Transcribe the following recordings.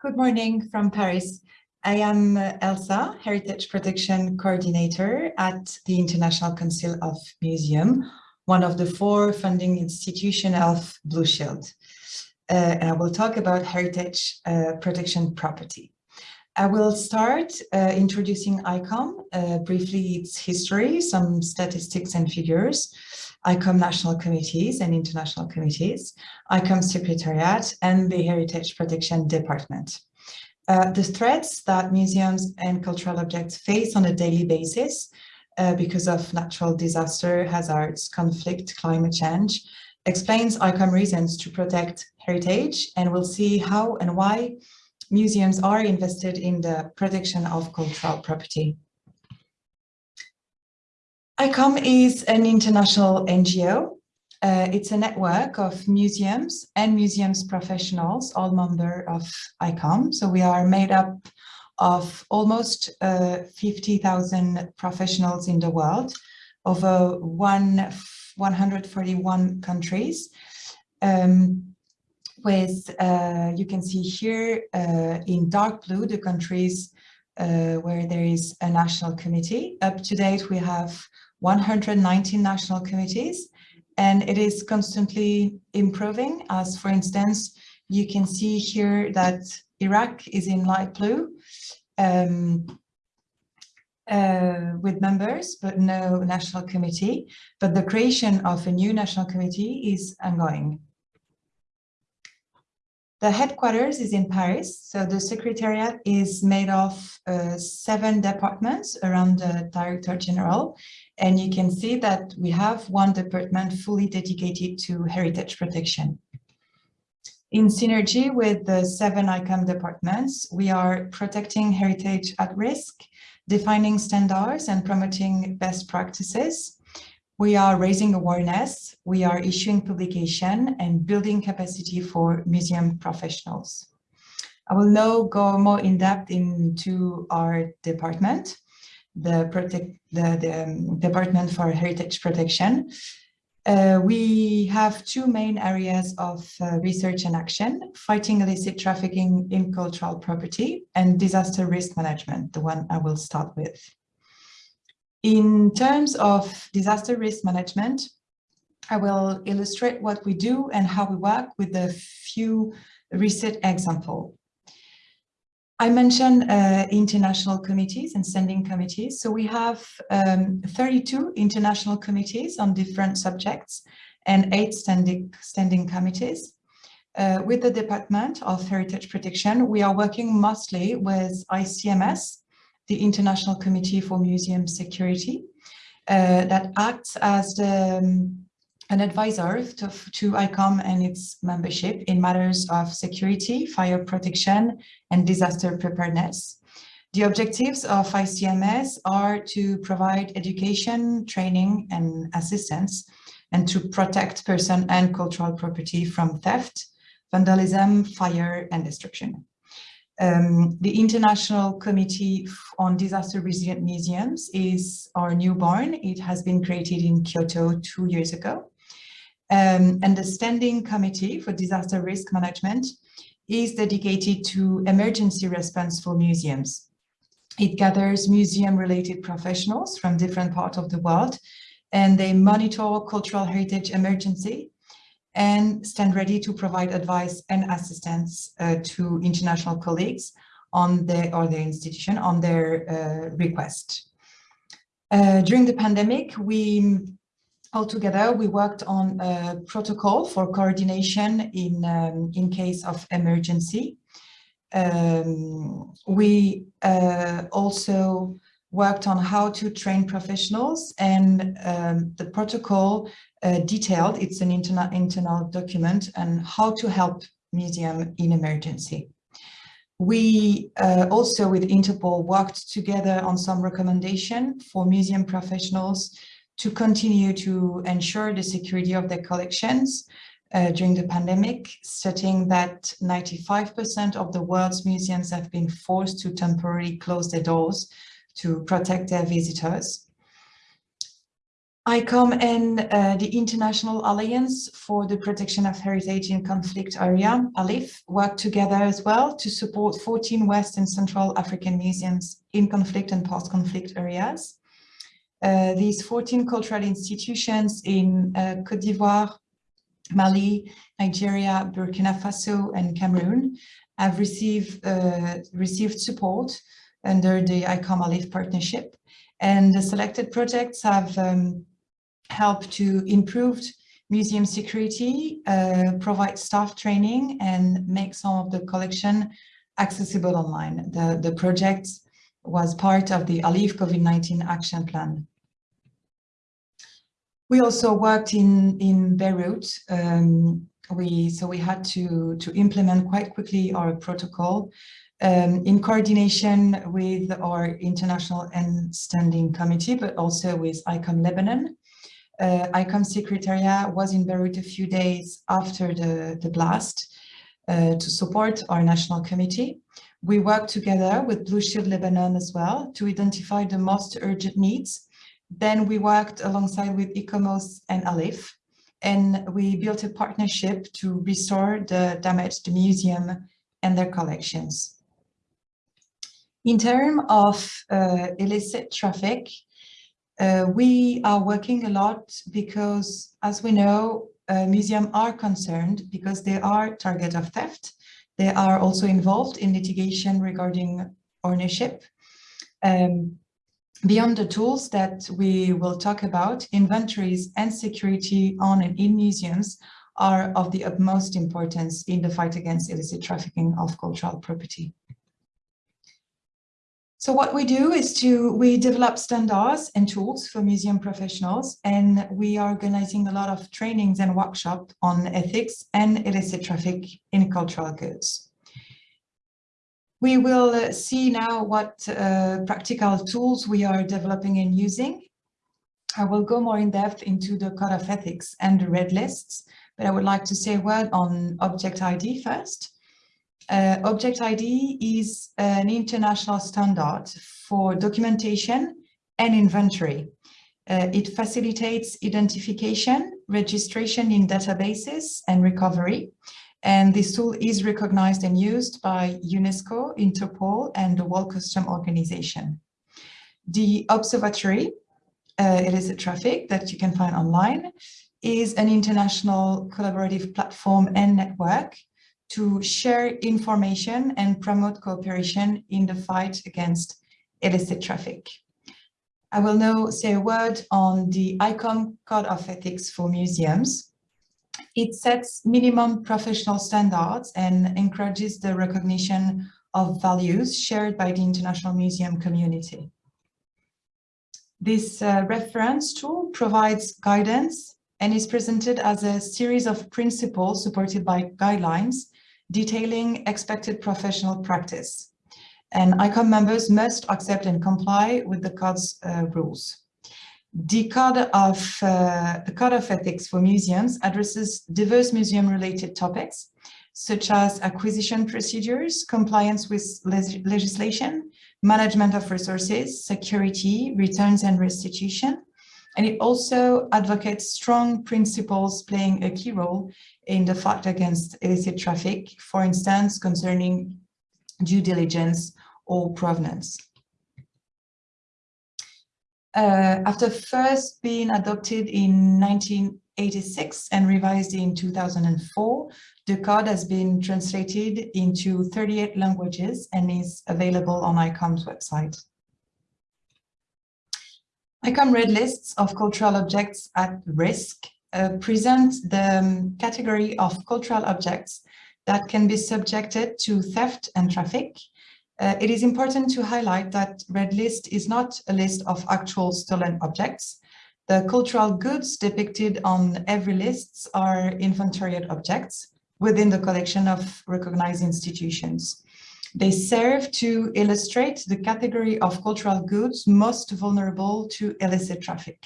Good morning from Paris. I am uh, Elsa, Heritage Protection Coordinator at the International Council of Museum, one of the four funding institutions of Blue Shield. Uh, and I will talk about heritage uh, protection property. I will start uh, introducing ICOM, uh, briefly its history, some statistics and figures, ICOM national committees and international committees, ICOM secretariat, and the Heritage Protection Department. Uh, the threats that museums and cultural objects face on a daily basis uh, because of natural disaster, hazards, conflict, climate change, explains ICOM reasons to protect heritage, and we'll see how and why museums are invested in the protection of cultural property. ICOM is an international NGO. Uh, it's a network of museums and museums professionals, all member of ICOM. So we are made up of almost uh, 50,000 professionals in the world, over one, 141 countries. Um, with, uh, you can see here uh, in dark blue, the countries uh, where there is a national committee. Up to date, we have 119 national committees, and it is constantly improving. As for instance, you can see here that Iraq is in light blue um, uh, with members, but no national committee. But the creation of a new national committee is ongoing. The headquarters is in Paris, so the secretariat is made of uh, seven departments around the Director General, and you can see that we have one department fully dedicated to heritage protection. In synergy with the seven ICOM departments, we are protecting heritage at risk, defining standards and promoting best practices, we are raising awareness, we are issuing publication and building capacity for museum professionals. I will now go more in depth into our department, the, protect, the, the um, Department for Heritage Protection. Uh, we have two main areas of uh, research and action, fighting illicit trafficking in cultural property and disaster risk management, the one I will start with. In terms of disaster risk management, I will illustrate what we do and how we work with a few recent examples. I mentioned uh, international committees and standing committees. So we have um, 32 international committees on different subjects and eight standing, standing committees. Uh, with the Department of Heritage Protection, we are working mostly with ICMS, the International Committee for Museum Security uh, that acts as the, um, an advisor to, to ICOM and its membership in matters of security, fire protection, and disaster preparedness. The objectives of ICMS are to provide education, training, and assistance, and to protect person and cultural property from theft, vandalism, fire, and destruction. Um, the International Committee on Disaster Resilient Museums is our newborn. It has been created in Kyoto two years ago. Um, and the Standing Committee for Disaster Risk Management is dedicated to emergency response for museums. It gathers museum-related professionals from different parts of the world, and they monitor cultural heritage emergency and stand ready to provide advice and assistance uh, to international colleagues on their or their institution on their uh, request. Uh, during the pandemic, we all together we worked on a protocol for coordination in um, in case of emergency. Um, we uh, also worked on how to train professionals and um, the protocol uh, detailed, it's an internal, internal document and how to help museum in emergency. We uh, also with Interpol worked together on some recommendation for museum professionals to continue to ensure the security of their collections uh, during the pandemic, stating that 95% of the world's museums have been forced to temporarily close their doors to protect their visitors. ICOM and uh, the International Alliance for the Protection of Heritage in Conflict Area, ALIPH, work together as well to support 14 West and Central African museums in conflict and post-conflict areas. Uh, these 14 cultural institutions in uh, Cote d'Ivoire, Mali, Nigeria, Burkina Faso, and Cameroon have received, uh, received support under the ICOM ALIPH partnership. And the selected projects have um, helped to improve museum security, uh, provide staff training, and make some of the collection accessible online. The, the project was part of the ALIPH COVID-19 action plan. We also worked in, in Beirut. Um, we, so we had to, to implement quite quickly our protocol um, in coordination with our international and standing committee, but also with ICOM Lebanon. Uh, ICOM Secretariat was in Beirut a few days after the, the blast uh, to support our national committee. We worked together with Blue Shield Lebanon as well to identify the most urgent needs then we worked alongside with ICOMOS and ALIPH, and we built a partnership to restore the damaged museum and their collections. In terms of uh, illicit traffic, uh, we are working a lot because, as we know, uh, museums are concerned because they are target of theft. They are also involved in litigation regarding ownership. Um, Beyond the tools that we will talk about, inventories and security on and in museums are of the utmost importance in the fight against illicit trafficking of cultural property. So what we do is to, we develop standards and tools for museum professionals, and we are organizing a lot of trainings and workshops on ethics and illicit traffic in cultural goods. We will see now what uh, practical tools we are developing and using. I will go more in depth into the code of ethics and the red lists, but I would like to say a word on object ID first. Uh, object ID is an international standard for documentation and inventory. Uh, it facilitates identification, registration in databases and recovery. And this tool is recognized and used by UNESCO, Interpol, and the World Custom Organization. The observatory, uh, it is a traffic that you can find online, is an international collaborative platform and network to share information and promote cooperation in the fight against illicit traffic. I will now say a word on the ICOM Code of Ethics for Museums. It sets minimum professional standards and encourages the recognition of values shared by the international museum community. This uh, reference tool provides guidance and is presented as a series of principles supported by guidelines detailing expected professional practice. And ICOM members must accept and comply with the code's uh, rules. The Code of, uh, the Code of Ethics for Museums addresses diverse museum-related topics, such as acquisition procedures, compliance with legislation, management of resources, security, returns and restitution. And it also advocates strong principles playing a key role in the fight against illicit traffic, for instance, concerning due diligence or provenance. Uh, after first being adopted in 1986 and revised in 2004, the code has been translated into 38 languages and is available on ICOM's website. ICOM red lists of cultural objects at risk uh, present the um, category of cultural objects that can be subjected to theft and traffic uh, it is important to highlight that Red List is not a list of actual stolen objects. The cultural goods depicted on every list are inventoried objects within the collection of recognized institutions. They serve to illustrate the category of cultural goods most vulnerable to illicit traffic.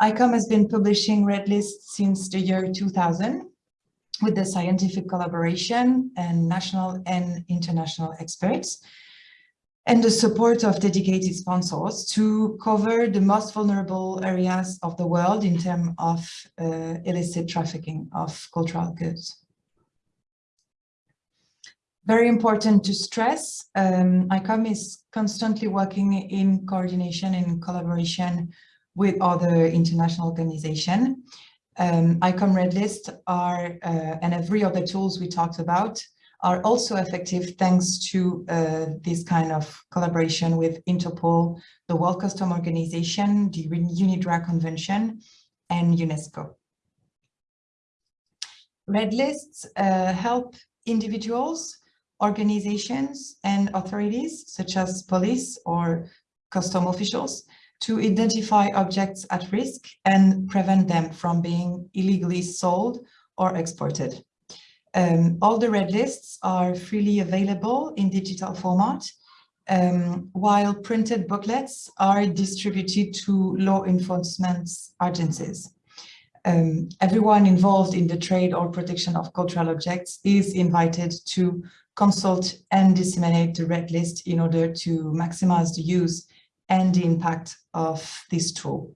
ICOM has been publishing red lists since the year 2000 with the scientific collaboration and national and international experts. and the support of dedicated sponsors to cover the most vulnerable areas of the world in terms of uh, illicit trafficking of cultural goods. Very important to stress, um, ICOM is constantly working in coordination and collaboration with other international organizations. Um, ICOM Red List are, uh, and every other tools we talked about, are also effective thanks to uh, this kind of collaboration with Interpol, the World Customs Organization, the UNIDROIT Convention, and UNESCO. Red lists uh, help individuals, organizations, and authorities, such as police or custom officials, to identify objects at risk and prevent them from being illegally sold or exported. Um, all the red lists are freely available in digital format, um, while printed booklets are distributed to law enforcement agencies. Um, everyone involved in the trade or protection of cultural objects is invited to consult and disseminate the red list in order to maximize the use and the impact of this tool.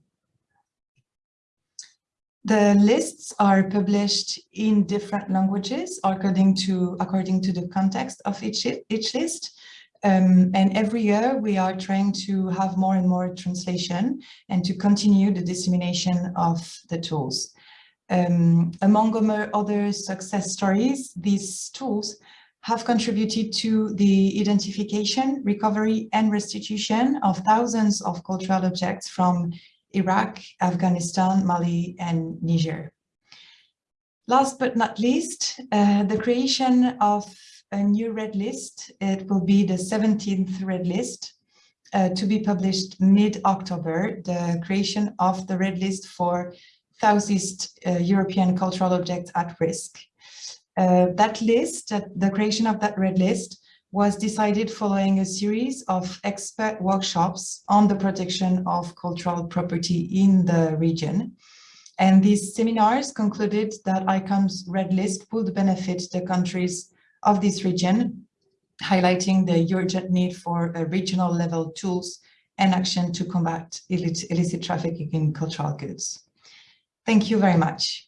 The lists are published in different languages according to according to the context of each each list. Um, and every year we are trying to have more and more translation and to continue the dissemination of the tools. Um, among other success stories, these tools have contributed to the identification, recovery and restitution of thousands of cultural objects from Iraq, Afghanistan, Mali, and Niger. Last but not least, uh, the creation of a new red list. It will be the 17th red list uh, to be published mid-October, the creation of the red list for Southeast uh, European cultural objects at risk. Uh, that list, the creation of that red list, was decided following a series of expert workshops on the protection of cultural property in the region. And these seminars concluded that ICOM's red list would benefit the countries of this region, highlighting the urgent need for uh, regional level tools and action to combat illicit trafficking in cultural goods. Thank you very much.